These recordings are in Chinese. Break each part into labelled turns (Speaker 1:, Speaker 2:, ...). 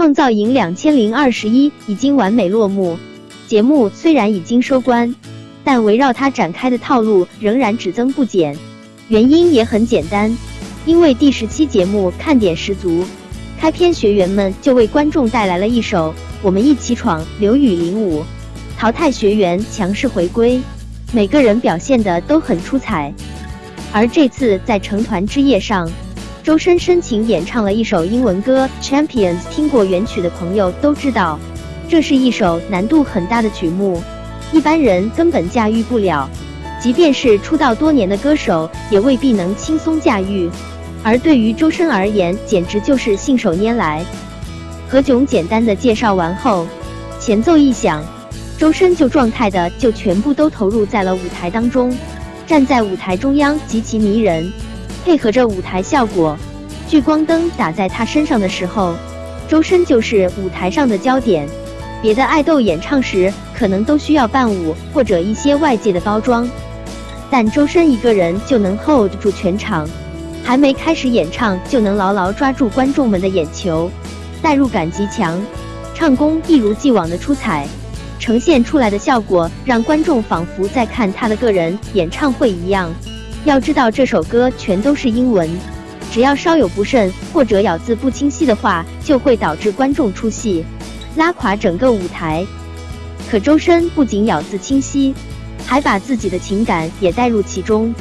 Speaker 1: 创造营两千零二十一已经完美落幕。节目虽然已经收官，但围绕它展开的套路仍然只增不减。原因也很简单，因为第十期节目看点十足，开篇学员们就为观众带来了一首《我们一起闯》，刘宇领舞，淘汰学员强势回归，每个人表现的都很出彩。而这次在成团之夜上，周深深情演唱了一首英文歌《Champions》，听过原曲的朋友都知道，这是一首难度很大的曲目，一般人根本驾驭不了，即便是出道多年的歌手也未必能轻松驾驭。而对于周深而言，简直就是信手拈来。何炅简单的介绍完后，前奏一响，周深就状态的就全部都投入在了舞台当中，站在舞台中央极其迷人。配合着舞台效果，聚光灯打在他身上的时候，周深就是舞台上的焦点。别的爱豆演唱时可能都需要伴舞或者一些外界的包装，但周深一个人就能 hold 住全场，还没开始演唱就能牢牢抓住观众们的眼球，代入感极强，唱功一如既往的出彩，呈现出来的效果让观众仿佛在看他的个人演唱会一样。要知道这首歌全都是英文，只要稍有不慎或者咬字不清晰的话，就会导致观众出戏，拉垮整个舞台。可周深不仅咬字清晰，还把自己的情感也带入其中，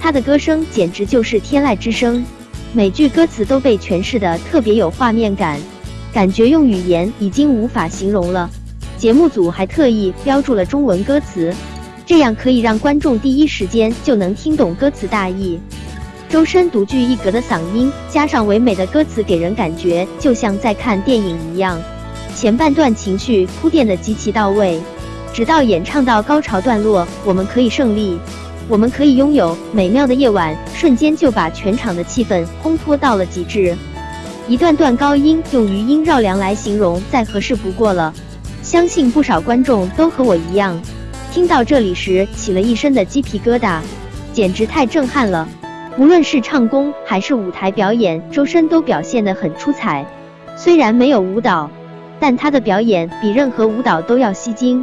Speaker 1: 他的歌声简直就是天籁之声，每句歌词都被诠释的特别有画面感，感觉用语言已经无法形容了。节目组还特意标注了中文歌词。这样可以让观众第一时间就能听懂歌词大意。周深独具一格的嗓音，加上唯美的歌词，给人感觉就像在看电影一样。前半段情绪铺垫的极其到位，直到演唱到高潮段落，我们可以胜利，我们可以拥有美妙的夜晚，瞬间就把全场的气氛烘托到了极致。一段段高音用余音绕梁来形容，再合适不过了。相信不少观众都和我一样。听到这里时，起了一身的鸡皮疙瘩，简直太震撼了。无论是唱功还是舞台表演，周深都表现得很出彩。虽然没有舞蹈，但他的表演比任何舞蹈都要吸睛。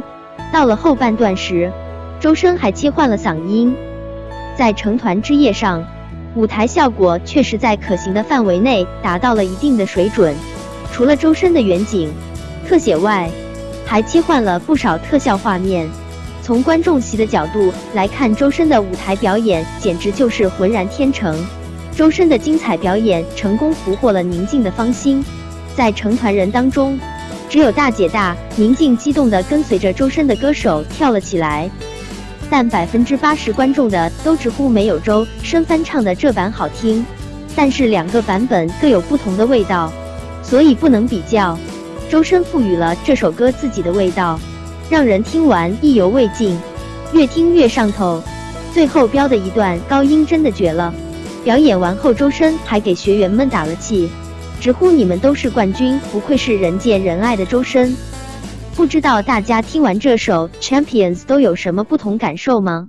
Speaker 1: 到了后半段时，周深还切换了嗓音。在成团之夜上，舞台效果确实在可行的范围内达到了一定的水准。除了周深的远景、特写外，还切换了不少特效画面。从观众席的角度来看，周深的舞台表演简直就是浑然天成。周深的精彩表演成功俘获了宁静的芳心，在成团人当中，只有大姐大宁静激动地跟随着周深的歌手跳了起来。但百分之八十观众的都直呼没有周深翻唱的这版好听。但是两个版本各有不同的味道，所以不能比较。周深赋予了这首歌自己的味道。让人听完意犹未尽，越听越上头。最后飙的一段高音真的绝了。表演完后，周深还给学员们打了气，直呼你们都是冠军，不愧是人见人爱的周深。不知道大家听完这首 Champions 都有什么不同感受吗？